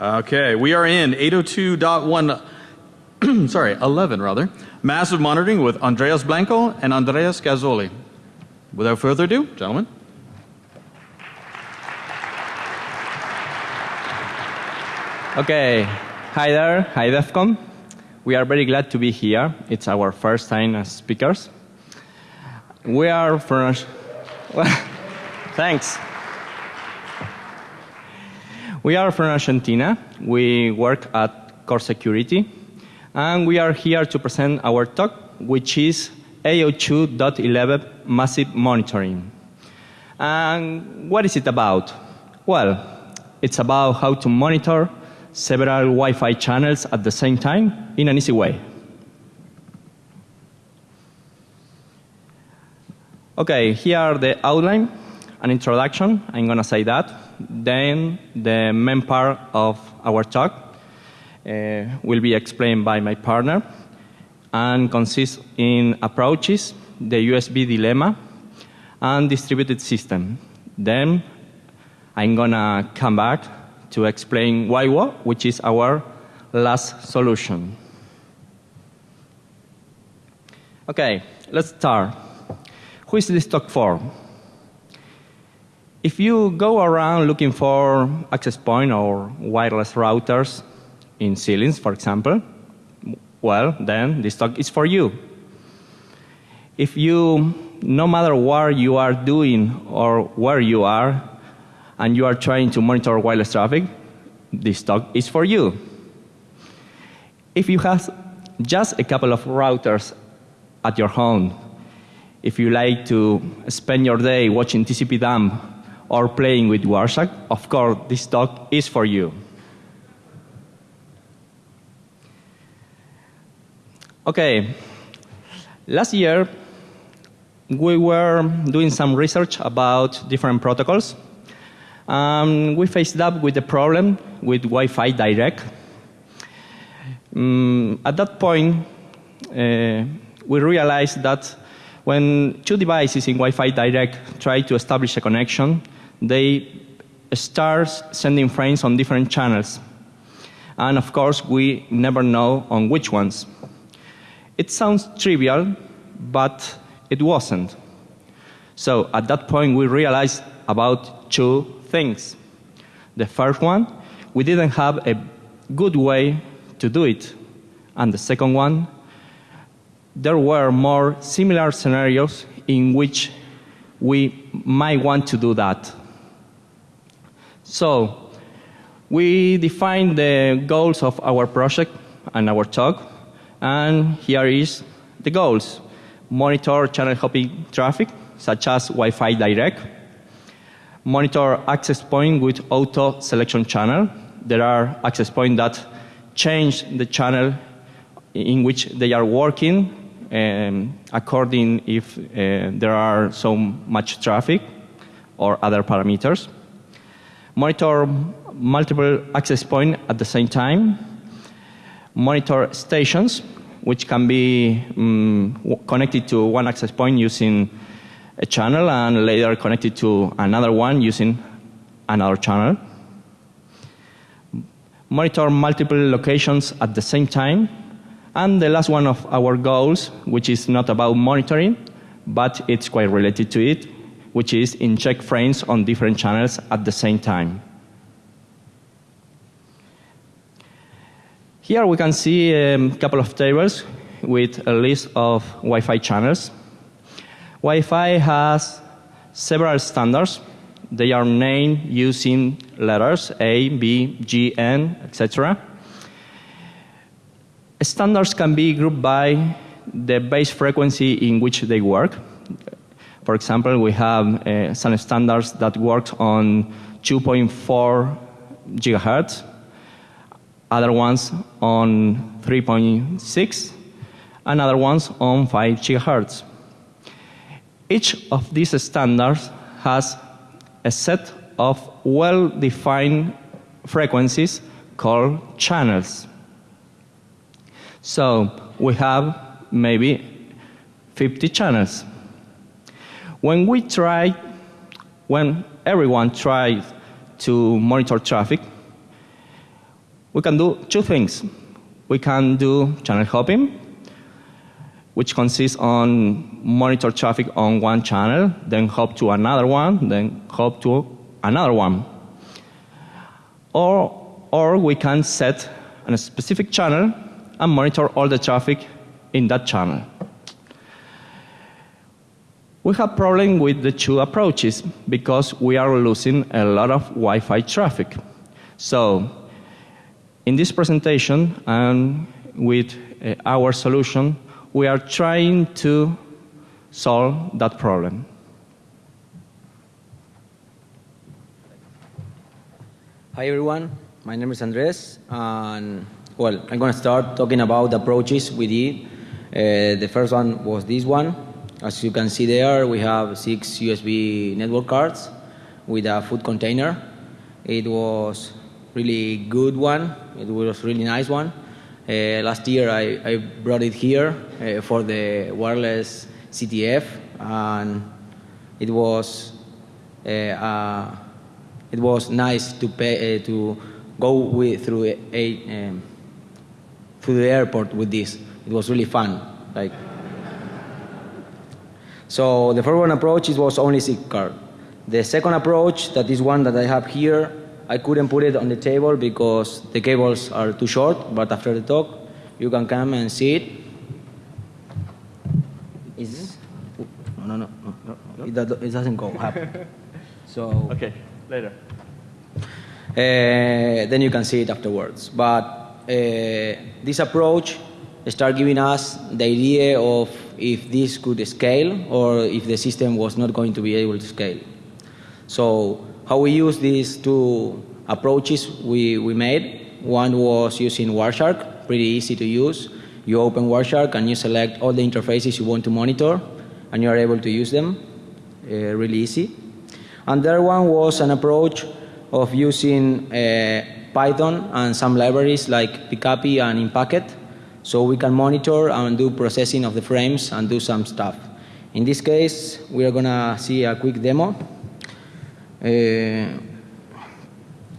Okay, we are in 802.1, sorry, 11 rather, massive monitoring with Andreas Blanco and Andreas Gazzoli. Without further ado, gentlemen. Okay, hi there, hi DEF CON. We are very glad to be here. It's our first time as speakers. We are from, well, thanks. We are from Argentina. We work at Core Security. And we are here to present our talk, which is 802.11 Massive Monitoring. And what is it about? Well, it's about how to monitor several Wi-Fi channels at the same time in an easy way. Okay, here are the outline, an introduction, I'm going to say that. Then the main part of our talk uh, will be explained by my partner and consists in approaches, the USB dilemma, and distributed system. Then I'm to come back to explain WIWO, which is our last solution. Okay, let's start. Who is this talk for? If you go around looking for access point or wireless routers in ceilings, for example, well, then this talk is for you. If you, no matter what you are doing or where you are, and you are trying to monitor wireless traffic, this talk is for you. If you have just a couple of routers at your home, if you like to spend your day watching TCP dump or playing with Wireshark, of course, this talk is for you. Okay, last year we were doing some research about different protocols um, we faced up with the problem with Wi-Fi Direct. Um, at that point, uh, we realized that when two devices in Wi-Fi Direct try to establish a connection, they start sending frames on different channels. And of course, we never know on which ones. It sounds trivial, but it wasn't. So at that point, we realized about two things. The first one, we didn't have a good way to do it. And the second one, there were more similar scenarios in which we might want to do that. So we defined the goals of our project and our talk, and here is the goals. Monitor channel hopping traffic, such as Wi-Fi Direct, monitor access point with auto selection channel. There are access points that change the channel in which they are working um, according if uh, there are so much traffic or other parameters. Monitor multiple access points at the same time. Monitor stations, which can be um, connected to one access point using a channel and later connected to another one using another channel. Monitor multiple locations at the same time. And the last one of our goals, which is not about monitoring, but it's quite related to it, which is inject frames on different channels at the same time. Here we can see a couple of tables with a list of Wi-Fi channels. Wi-Fi has several standards. They are named using letters A, B, G, N, etc. Standards can be grouped by the base frequency in which they work. For example, we have uh, some standards that work on 2.4 gigahertz, other ones on 3.6, and other ones on 5 gigahertz. Each of these standards has a set of well-defined frequencies called channels. So we have maybe 50 channels. When we try, when everyone tries to monitor traffic, we can do two things. We can do channel hopping, which consists on monitor traffic on one channel, then hop to another one, then hop to another one. Or, or we can set a specific channel and monitor all the traffic in that channel. We have problem with the two approaches because we are losing a lot of Wi-Fi traffic. So in this presentation and with uh, our solution, we are trying to solve that problem. Hi everyone, my name is Andres, and well, I'm going to start talking about the approaches we did. Uh, the first one was this one. As you can see there, we have six USB network cards with a food container. It was really good one. It was really nice one. Uh, last year I, I, brought it here uh, for the wireless CTF, and it was uh, uh it was nice to pay uh, to go with, through a, um, through the airport with this. It was really fun. Like so, the first one approach it was only SIG card. The second approach, that is one that I have here, I couldn't put it on the table because the cables are too short. But after the talk, you can come and see it. Is this? No, no, no, no, no. It, it doesn't go happen. So. Okay, later. Uh, then you can see it afterwards. But uh, this approach start giving us the idea of if this could scale or if the system was not going to be able to scale. So how we use these two approaches we, we made, one was using Wireshark, pretty easy to use. You open Wireshark and you select all the interfaces you want to monitor and you are able to use them, uh, really easy. And the other one was an approach of using uh, Python and some libraries like Pcapy and Impacket so we can monitor and do processing of the frames and do some stuff. In this case, we are going to see a quick demo. Uh,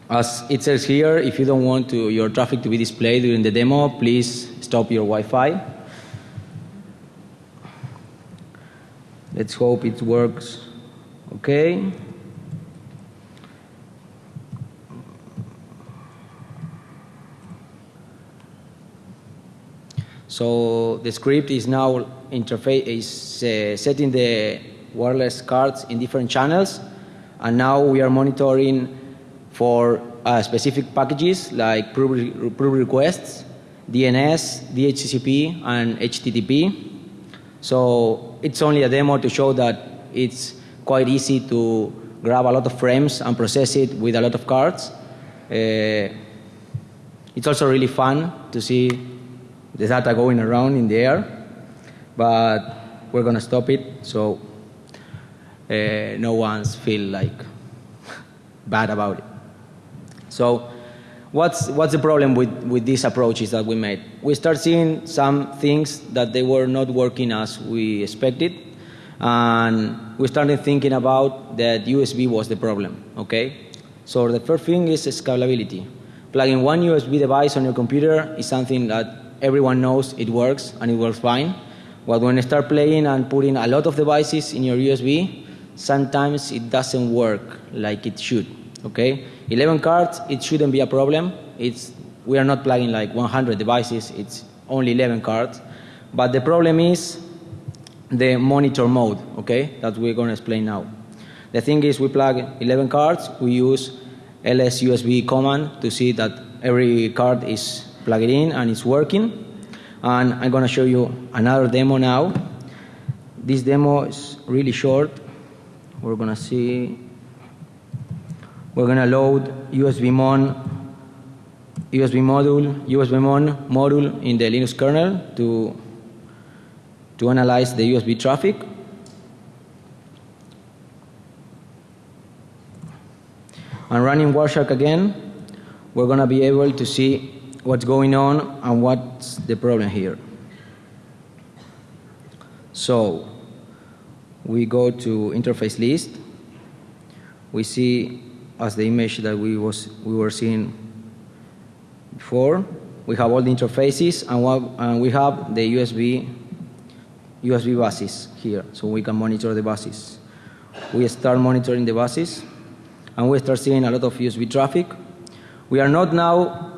as it says here, if you don't want to, your traffic to be displayed during the demo, please stop your Wi-Fi. Let's hope it works okay. So the script is now interface is uh, setting the wireless cards in different channels, and now we are monitoring for uh, specific packages like pull, requests, DNS, DHCP, and HTTP. So it's only a demo to show that it's quite easy to grab a lot of frames and process it with a lot of cards. Uh, it's also really fun to see the data going around in the air, but we're going to stop it so uh, no one's feel like bad about it. So what's, what's the problem with, with these approaches that we made? We start seeing some things that they were not working as we expected, and we started thinking about that USB was the problem, okay? So the first thing is scalability. Plugging one USB device on your computer is something that everyone knows it works and it works fine. But when you start playing and putting a lot of devices in your USB, sometimes it doesn't work like it should. Okay, 11 cards, it shouldn't be a problem. It's we are not plugging like 100 devices. It's only 11 cards. But the problem is the monitor mode. Okay, that we're going to explain now. The thing is, we plug 11 cards. We use ls USB command to see that every card is plug it in and it's working. And I'm going to show you another demo now. This demo is really short. We're going to see, we're going to load USB mon USB module, USB mon module in the Linux kernel to, to analyze the USB traffic. And running Wireshark again, we're going to be able to see what's going on and what's the problem here. So we go to interface list. We see as the image that we was we were seeing before. We have all the interfaces, and, what, and we have the USB, USB buses here, so we can monitor the buses. We start monitoring the buses, and we start seeing a lot of USB traffic. We are not now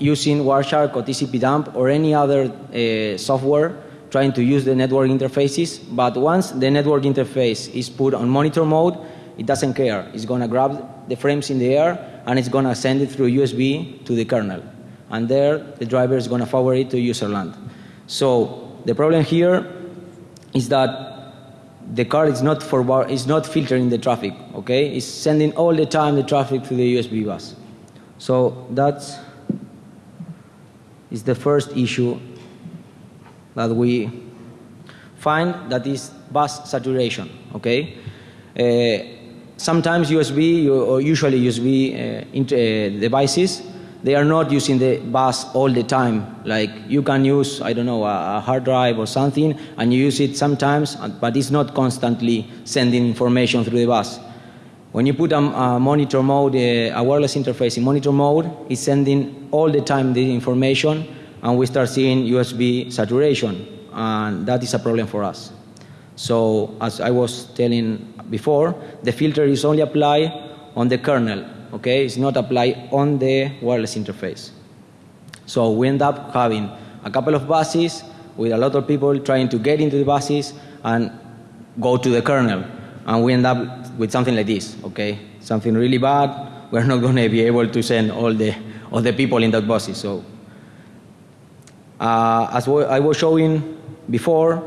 using Wireshark or TCP dump or any other uh, software trying to use the network interfaces, but once the network interface is put on monitor mode, it doesn't care. It's going to grab the frames in the air and it's going to send it through USB to the kernel. And there, the driver is going to forward it to user land. So the problem here is that the card is not forward, is not filtering the traffic. Okay, it's sending all the time the traffic to the USB bus. So that's is the first issue that we find that is bus saturation. Okay, uh, sometimes USB or usually USB uh, uh, devices they are not using the bus all the time. Like you can use, I don't know, a, a, hard drive or something, and you use it sometimes, but it's not constantly sending information through the bus. When you put a, a monitor mode, a, a wireless interface in monitor mode, it's sending all the time the information, and we start seeing USB saturation, and that is a problem for us. So as I was telling before, the filter is only applied on the kernel okay, it's not applied on the wireless interface. So we end up having a couple of buses with a lot of people trying to get into the buses and go to the kernel. And we end up with something like this, okay? Something really bad. We're not going to be able to send all the, all the people in that buses. So uh, as I was showing before,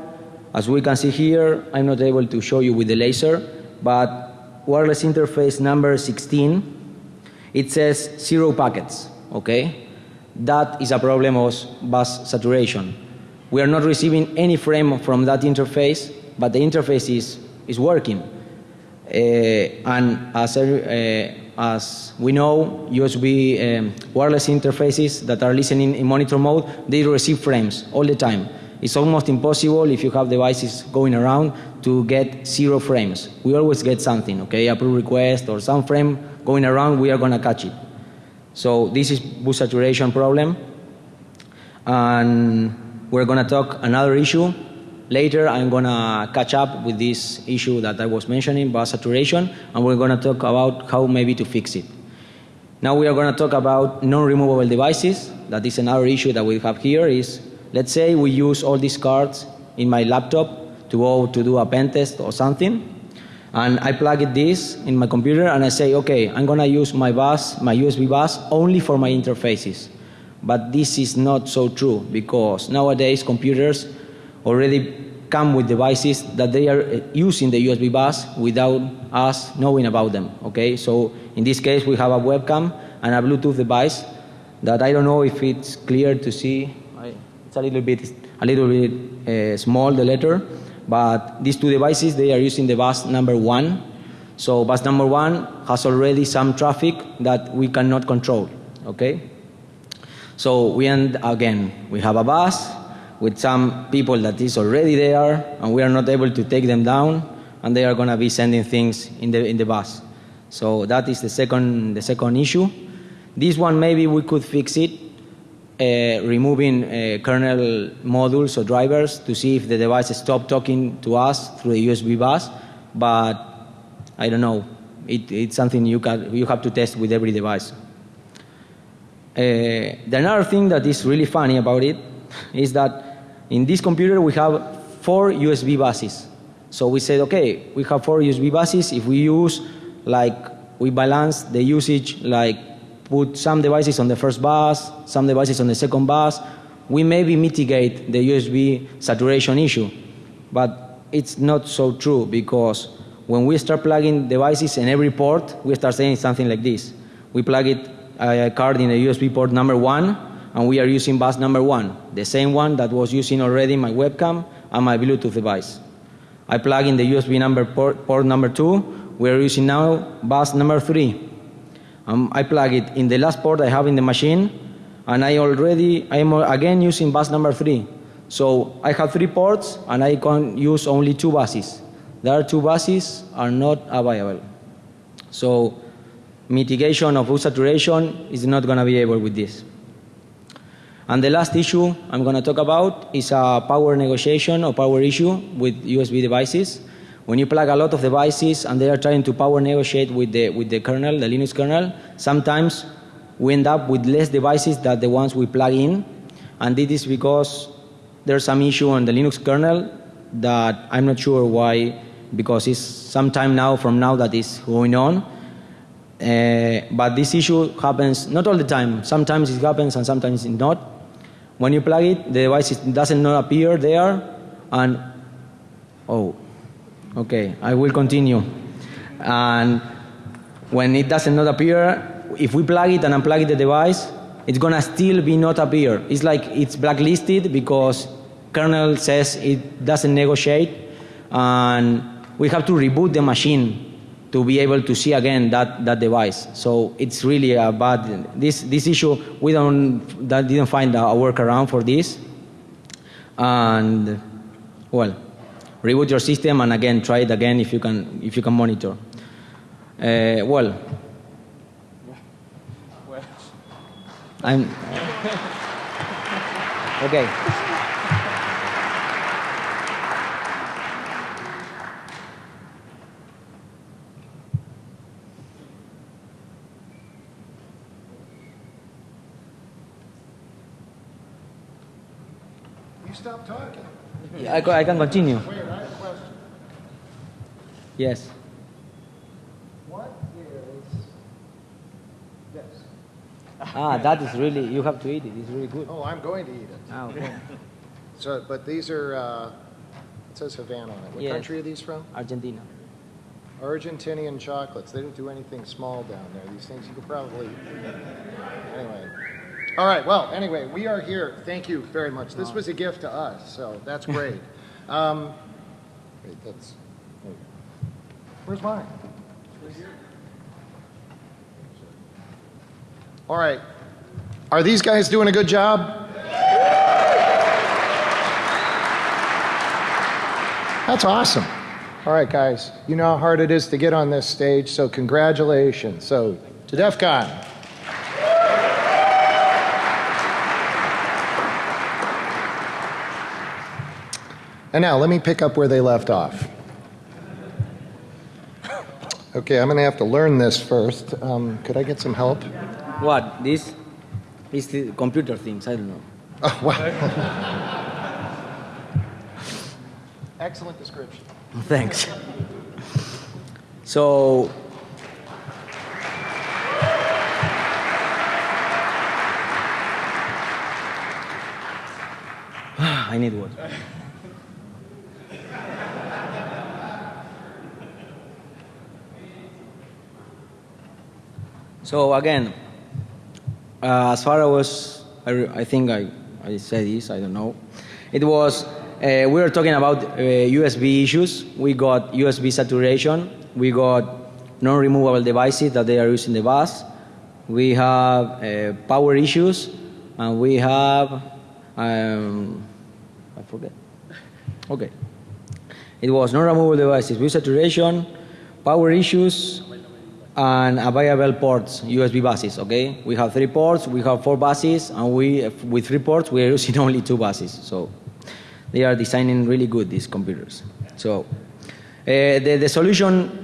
as we can see here, I'm not able to show you with the laser, but wireless interface number 16 it says zero packets, okay? That is a problem of bus saturation. We are not receiving any frame from that interface, but the interface is, is working. Uh, and as, uh, as we know, USB um, wireless interfaces that are listening in monitor mode, they receive frames all the time. It's almost impossible if you have devices going around to get zero frames. We always get something, okay, a pull request or some frame going around, we are going to catch it. So this is bus saturation problem. And we're going to talk another issue. Later, I'm going to catch up with this issue that I was mentioning, bus saturation, and we're going to talk about how maybe to fix it. Now we are going to talk about non-removable devices. That is another issue that we have here is, let's say we use all these cards in my laptop to go to do a pen test or something and I plug it this in my computer and I say, okay, I'm going to use my bus, my USB bus only for my interfaces. But this is not so true because nowadays computers already come with devices that they are uh, using the USB bus without us knowing about them. Okay, so in this case we have a webcam and a Bluetooth device that I don't know if it's clear to see. It's a little bit, a little bit uh, small the letter, but these two devices, they are using the bus number one. So bus number one has already some traffic that we cannot control, okay? So we end, again, we have a bus with some people that is already there and we are not able to take them down and they are going to be sending things in the, in the bus. So that is the second, the second issue. This one maybe we could fix it uh, removing uh, kernel modules or drivers to see if the device stop talking to us through the USB bus, but I don't know. It, it's something you, can, you have to test with every device. Uh, the another thing that is really funny about it is that in this computer we have four USB buses. So we said, okay, we have four USB buses. If we use, like, we balance the usage like put some devices on the first bus, some devices on the second bus, we maybe mitigate the USB saturation issue. But it's not so true because when we start plugging devices in every port, we start saying something like this. We plug it uh, a card in a USB port number one, and we are using bus number one, the same one that was using already my webcam and my Bluetooth device. I plug in the USB number port, port number two, we are using now bus number three. Um, I plug it in the last port I have in the machine, and I already, I am again using bus number three. So I have three ports, and I can use only two buses. The other two buses are not available. So mitigation of saturation is not going to be able with this. And the last issue I'm going to talk about is a power negotiation or power issue with USB devices. When you plug a lot of devices and they are trying to power negotiate with the, with the kernel, the Linux kernel, sometimes we end up with less devices than the ones we plug in. And this is because there's some issue on the Linux kernel that I'm not sure why, because it's some time now from now that is going on. Uh, but this issue happens not all the time. Sometimes it happens and sometimes it not. When you plug it, the device doesn't not appear there, and oh, okay, I will continue. And when it doesn't not appear, if we plug it and unplug the device, it's gonna still be not appear. It's like it's blacklisted because kernel says it doesn't negotiate, and we have to reboot the machine to be able to see again that, that device. So it's really a bad, this, this issue, we don't, that didn't find a workaround for this. And well, reboot your system and again, try it again if you can, if you can monitor. Uh, well, I'm, okay. You stop talking. I, I can continue. Wait, I have a question. Yes. What is this? Ah, that is really, you have to eat it. It's really good. Oh, I'm going to eat it. Ah, okay. So, but these are, uh, it says Havanna on it. What Yes. country are these from? Argentina. Argentinian chocolates. They didn't do anything small down there. These things you could probably. Anyway. All right. Well, anyway, we are here. Thank you very much. This was a gift to us, so that's great. um, wait, that's. wait. Where's mine? All right. Are these guys doing a good job? That's awesome. All right, guys. You know how hard it is to get on this stage, so congratulations. So, to DEF CON. And now, let me pick up where they left off. Okay, I'm going to have to learn this first. Um, could I get some help? What? This is the computer things. I don't know. Oh, wow. Excellent description. Thanks. So, I need water. So again, uh, as far as I, I think I, I said this, I don't know. It was, uh, we were talking about uh, USB issues. We got USB saturation. We got non-removable devices that they are using the bus. We have uh, power issues, and we have, um, I forget. Okay. It was non-removable devices with saturation, power issues, and available ports, USB buses, okay? We have three ports, we have four buses, and we, with three ports, we are using only two buses. So they are designing really good, these computers. So uh, the, the solution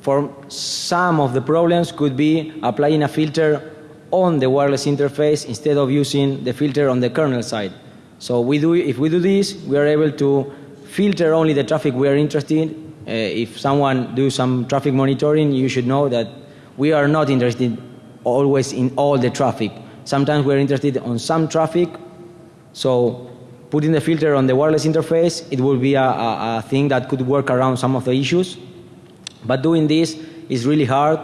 for some of the problems could be applying a filter on the wireless interface instead of using the filter on the kernel side. So we do, if we do this, we are able to filter only the traffic we are interested in. Uh, if someone do some traffic monitoring, you should know that we are not interested always in all the traffic. Sometimes we are interested on some traffic. So putting the filter on the wireless interface, it will be a, a, a thing that could work around some of the issues. But doing this is really hard,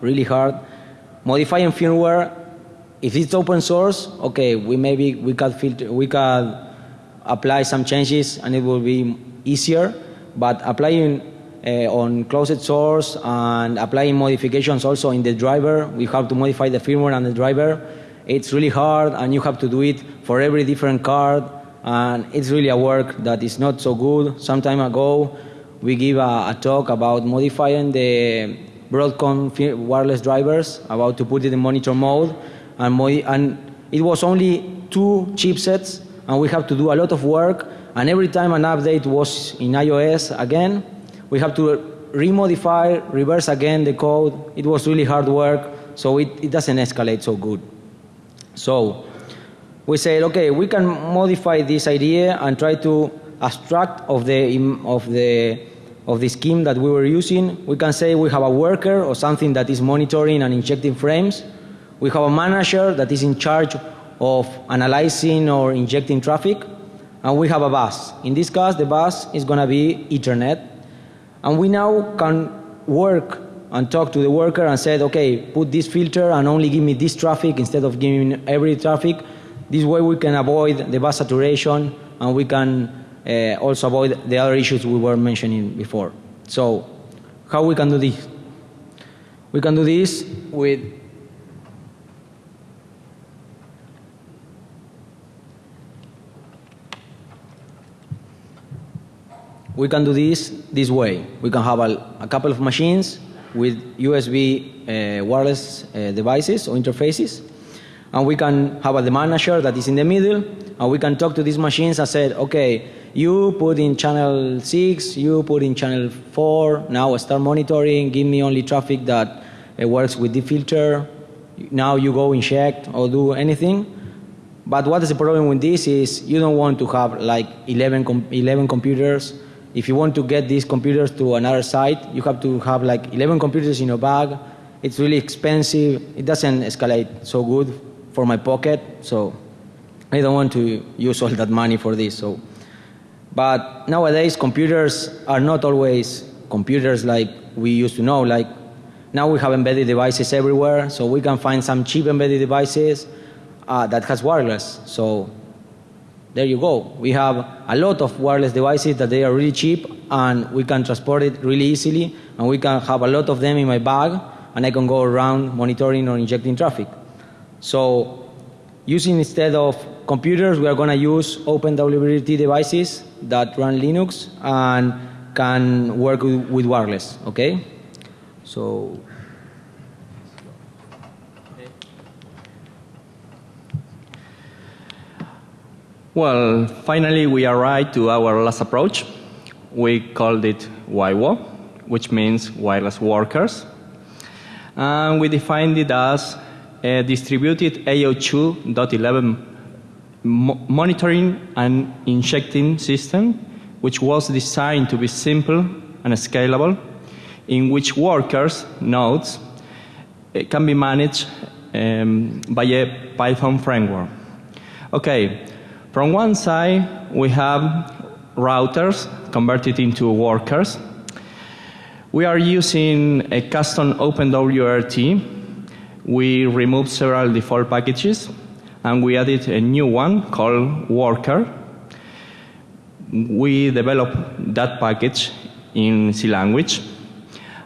really hard. Modifying firmware, if it's open source, okay, we maybe we can filter, we can apply some changes and it will be easier. But applying uh, on closed source and applying modifications also in the driver, we have to modify the firmware and the driver. It's really hard, and you have to do it for every different card, and it's really a work that is not so good. Some time ago, we give a, a talk about modifying the Broadcom wireless drivers, about to put it in monitor mode, and, and it was only two chipsets, and we have to do a lot of work. And every time an update was in iOS again, we have to remodify, reverse again the code. It was really hard work, so it, it doesn't escalate so good. So we said, okay, we can modify this idea and try to abstract of the, of the, of the scheme that we were using. We can say we have a worker or something that is monitoring and injecting frames. We have a manager that is in charge of analyzing or injecting traffic. And we have a bus. In this case, the bus is going to be Ethernet. And we now can work and talk to the worker and said, okay, put this filter and only give me this traffic instead of giving every traffic. This way we can avoid the bus saturation and we can uh, also avoid the other issues we were mentioning before. So how we can do this? We can do this with we can do this this way. We can have a, a couple of machines with USB uh, wireless uh, devices or interfaces. And we can have a the manager that is in the middle, and we can talk to these machines and say, okay, you put in channel 6, you put in channel 4, now start monitoring, give me only traffic that uh, works with the filter, now you go inject or do anything. But what is the problem with this is you don't want to have like 11, com 11 computers if you want to get these computers to another site, you have to have like 11 computers in your bag. It's really expensive. It doesn't escalate so good for my pocket, so I don't want to use all that money for this. So, but nowadays computers are not always computers like we used to know. Like now we have embedded devices everywhere, so we can find some cheap embedded devices uh, that has wireless. So there you go. We have a lot of wireless devices that they are really cheap and we can transport it really easily and we can have a lot of them in my bag and I can go around monitoring or injecting traffic. So using instead of computers, we are going to use OpenWRT devices that run Linux and can work with, with wireless, okay? So Well, finally we arrived to our last approach. We called it WIWO, which means wireless workers. And we defined it as a distributed 802.11 mo monitoring and injecting system, which was designed to be simple and scalable, in which workers, nodes, eh, can be managed um, by a Python framework. Okay, from one side, we have routers converted into workers. We are using a custom OpenWRT. We removed several default packages, and we added a new one called Worker. We developed that package in C language.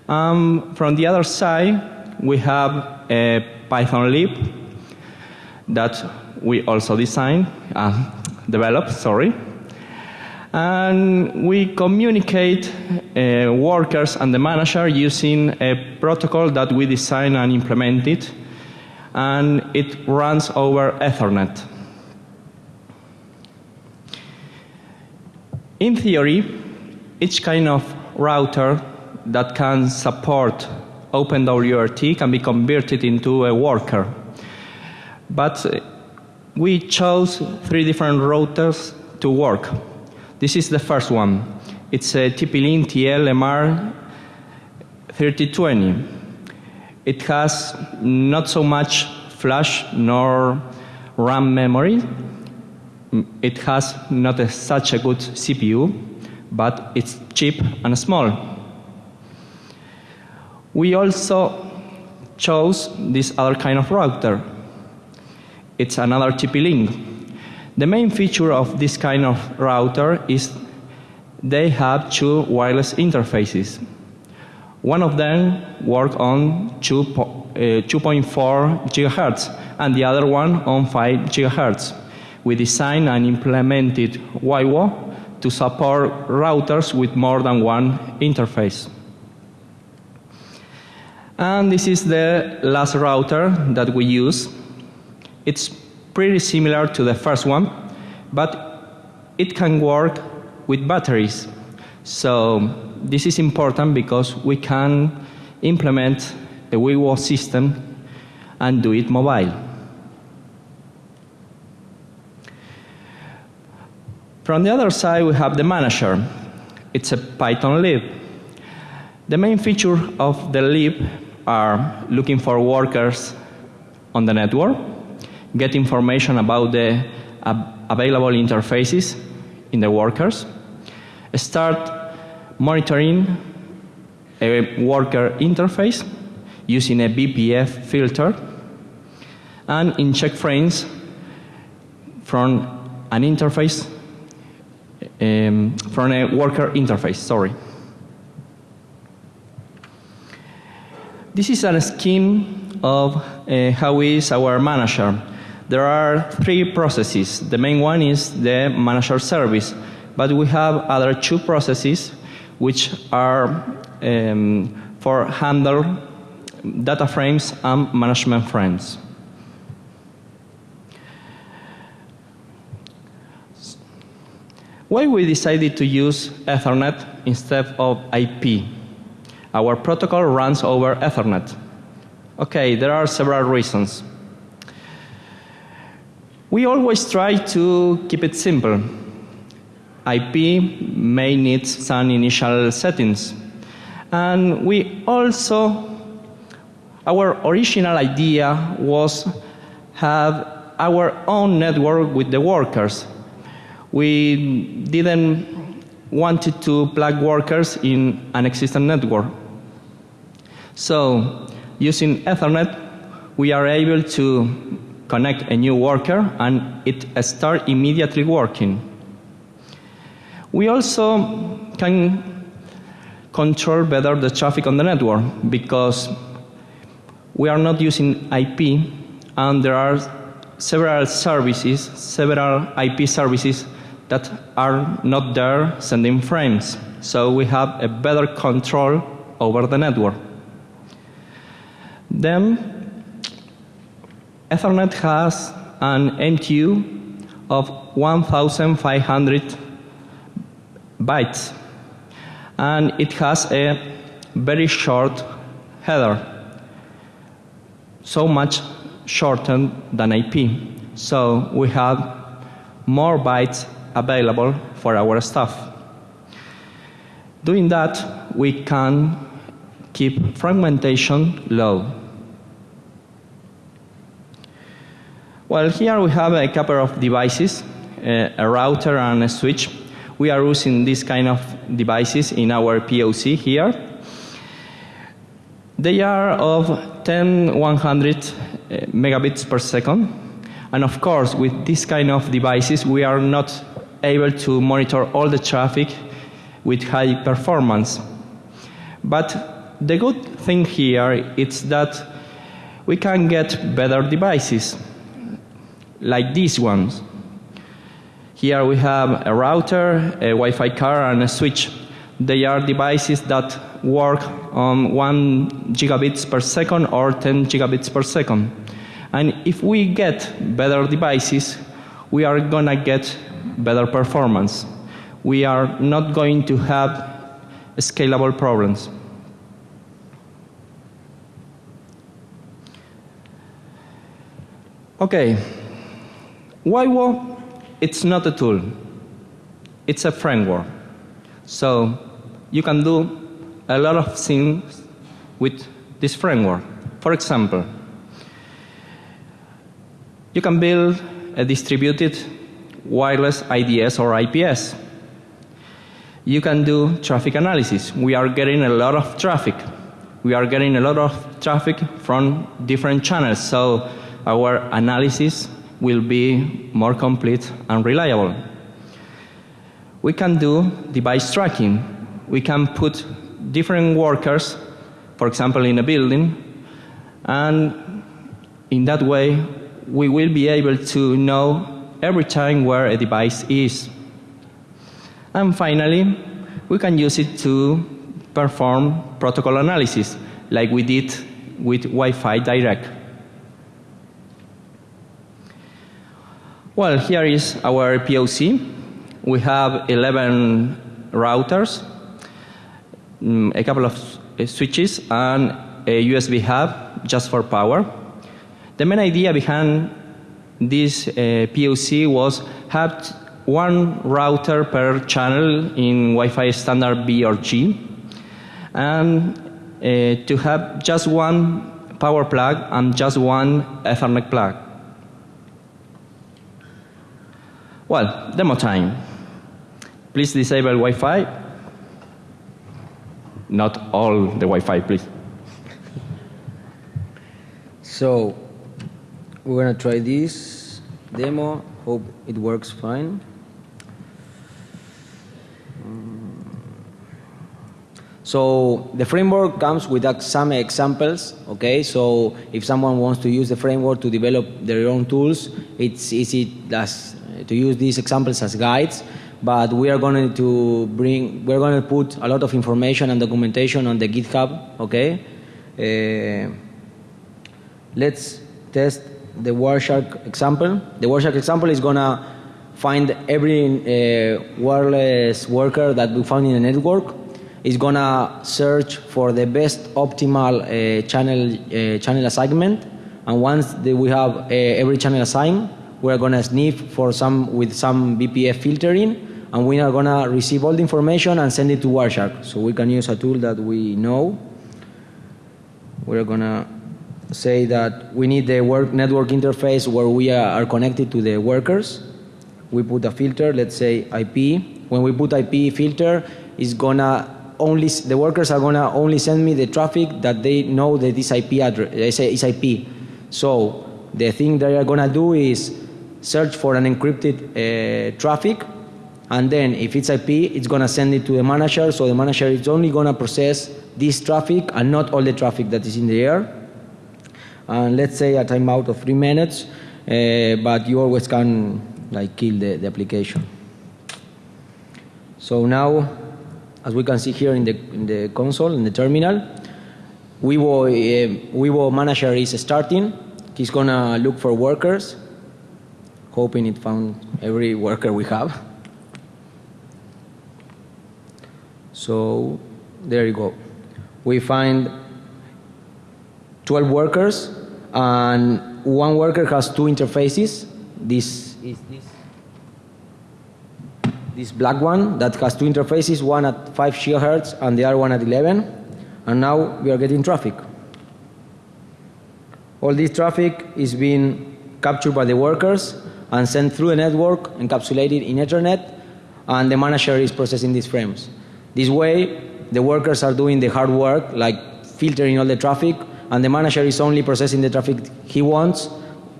Um, from the other side, we have a Python lib that we also design, uh, developed, sorry. And we communicate uh, workers and the manager using a protocol that we designed and implemented, and it runs over Ethernet. In theory, each kind of router that can support OpenWRT can be converted into a worker. But we chose three different routers to work. This is the first one. It's a TP-Link TL-MR 3020. It has not so much flash nor RAM memory. Mm, it has not a, such a good CPU, but it's cheap and small. We also chose this other kind of router, it's another TP-Link. The main feature of this kind of router is they have two wireless interfaces. One of them works on 2.4 uh, gigahertz and the other one on 5 gigahertz. We designed and implemented WIWO to support routers with more than one interface. And this is the last router that we use it's pretty similar to the first one, but it can work with batteries. So this is important because we can implement a WIWO system and do it mobile. From the other side, we have the manager. It's a Python lib. The main feature of the lib are looking for workers on the network, get information about the available interfaces in the workers, start monitoring a worker interface using a BPF filter, and inject frames from an interface, um, from a worker interface, sorry. This is a scheme of uh, how is our manager. There are three processes. The main one is the manager service, but we have other two processes which are um, for handle data frames and management frames. Why we decided to use Ethernet instead of IP? Our protocol runs over Ethernet. Okay, there are several reasons. We always try to keep it simple. IP may need some initial settings. And we also, our original idea was have our own network with the workers. We didn't wanted to plug workers in an existing network. So using Ethernet, we are able to connect a new worker and it start immediately working. We also can control better the traffic on the network because we are not using IP and there are several services, several IP services that are not there sending frames. So we have a better control over the network. Then Ethernet has an MTU of 1,500 bytes. And it has a very short header, so much shorter than IP. So we have more bytes available for our stuff. Doing that, we can keep fragmentation low. Well, here we have a couple of devices, a router and a switch we are using this kind of devices in our POC here. They are of 10, 100 uh, megabits per second. And of course, with this kind of devices, we are not able to monitor all the traffic with high performance. But the good thing here is that we can get better devices, like these ones. Here we have a router, a Wi-Fi card, and a switch. They are devices that work on 1 gigabits per second or 10 gigabits per second. And if we get better devices, we are going to get better performance. We are not going to have scalable problems. Okay. WIWO it's not a tool. It's a framework. So you can do a lot of things with this framework. For example, you can build a distributed wireless IDS or IPS. You can do traffic analysis. We are getting a lot of traffic. We are getting a lot of traffic from different channels. So our analysis will be more complete and reliable. We can do device tracking. We can put different workers, for example, in a building, and in that way, we will be able to know every time where a device is. And finally, we can use it to perform protocol analysis, like we did with Wi-Fi Direct. Well, here is our POC. We have 11 routers, mm, a couple of uh, switches, and a USB hub just for power. The main idea behind this uh, POC was have one router per channel in Wi-Fi standard B or G, and uh, to have just one power plug and just one Ethernet plug. Well, demo time. Please disable Wi-Fi. Not all the Wi-Fi, please. So we're gonna try this demo. Hope it works fine. Mm. So the framework comes with some examples, okay? So if someone wants to use the framework to develop their own tools, it's easy as, to use these examples as guides, but we are going to bring, we're going to put a lot of information and documentation on the GitHub, okay? Uh, let's test the Wireshark example. The Wireshark example is going to find every uh, wireless worker that we found in the network is gonna search for the best optimal uh, channel uh, channel assignment, and once we have uh, every channel assigned, we are gonna sniff for some with some BPF filtering, and we are gonna receive all the information and send it to Wireshark. So we can use a tool that we know. We're gonna say that we need the work network interface where we are connected to the workers. We put a filter, let's say IP. When we put IP filter, it's gonna only the workers are gonna only send me the traffic that they know that this IP address is IP. So the thing they are gonna do is search for an encrypted uh, traffic, and then if it's IP, it's gonna send it to the manager. So the manager is only gonna process this traffic and not all the traffic that is in the air. And let's say a timeout of three minutes, uh, but you always can like kill the, the application. So now as we can see here in the, in the console, in the terminal. WIWO, uh, WIWO manager is starting. He's gonna look for workers, hoping it found every worker we have. So there you go. We find 12 workers and one worker has two interfaces. This is this this black one that has two interfaces, one at 5 gigahertz and the other one at 11. And now we are getting traffic. All this traffic is being captured by the workers and sent through a network encapsulated in Ethernet, and the manager is processing these frames. This way, the workers are doing the hard work, like filtering all the traffic, and the manager is only processing the traffic he wants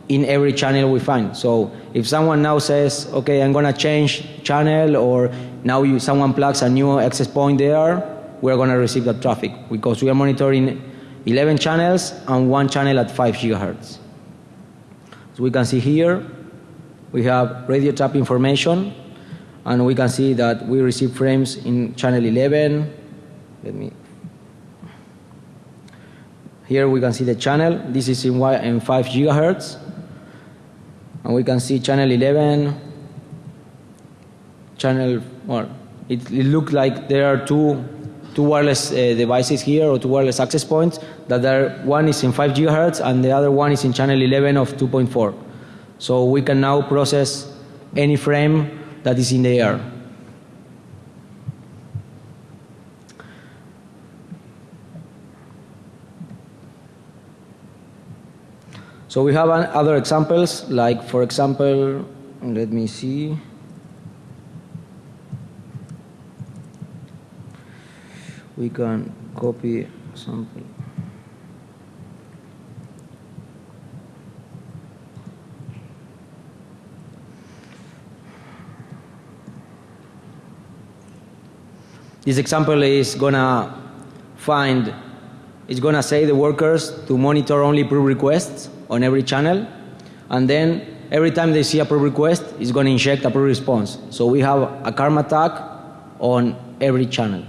in every channel we find. So if someone now says, okay, I'm going to change channel or now you, someone plugs a new access point there, we're going to receive that traffic because we are monitoring 11 channels and one channel at 5 gigahertz. So we can see here, we have radio tap information and we can see that we receive frames in channel 11. Let me here we can see the channel. This is in, in 5 gigahertz and we can see channel 11 channel well it, it looks like there are two two wireless uh, devices here or two wireless access points that are one is in 5 gigahertz and the other one is in channel 11 of 2.4 so we can now process any frame that is in the air So we have other examples, like for example, let me see. We can copy something. This example is gonna find, it's gonna say the workers to monitor only probe requests on every channel. And then every time they see a probe request, it's to inject a probe response. So we have a Karma attack on every channel.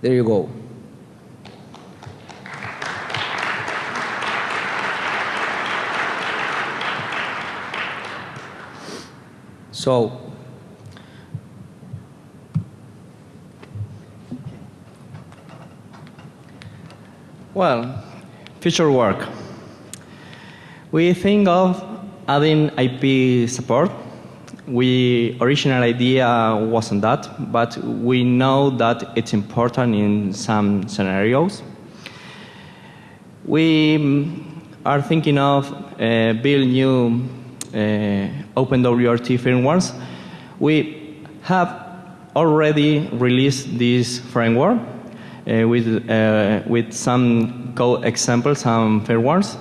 There you go. So Well, future work. We think of adding IP support. We original idea wasn't that, but we know that it's important in some scenarios. We mm, are thinking of uh, build new OpenWRT firmwares. We have already released this framework uh, with, uh, with some code examples, some firmwares.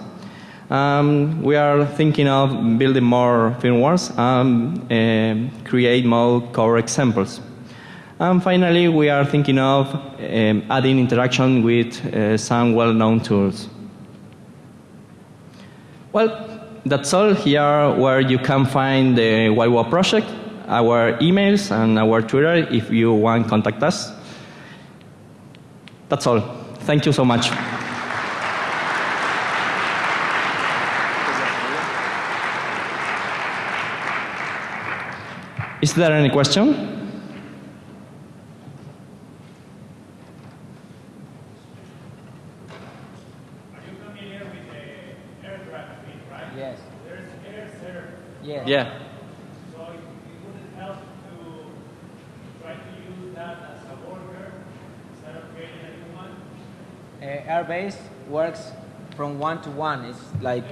Um, we are thinking of building more firmwares and uh, create more core examples. And finally, we are thinking of um, adding interaction with uh, some well-known tools. Well, that's all here where you can find the YWA project, our emails, and our Twitter if you want contact us. That's all. Thank you so much. Is there any question? yes. There's air Yes. Yeah. so it it wouldn't help to try to use that as a worker instead of creating a new one. Uh, Airbase works from one to one. It's like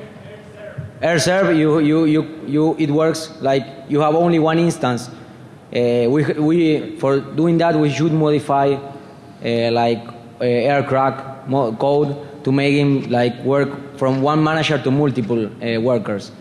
AirServe. You, you, you, you, it works like you have only one instance. Uh, we, we, for doing that, we should modify uh, like uh, Aircrack mo- code to make him like work from one manager to multiple uh, workers.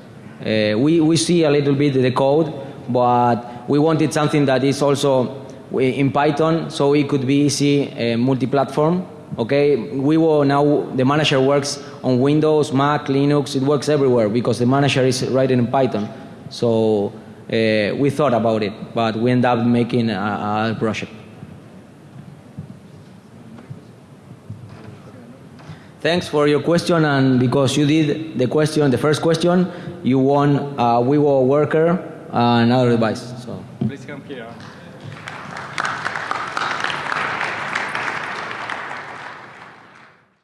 Uh, we, we see a little bit the code, but we wanted something that is also in Python, so it could be easy uh, multi-platform. Okay, we will now the manager works on Windows, Mac, Linux. It works everywhere because the manager is writing in Python. So uh, we thought about it, but we end up making a, a project. Thanks for your question, and because you did the question, the first question, you won a WIWO worker and another device. So Please come here.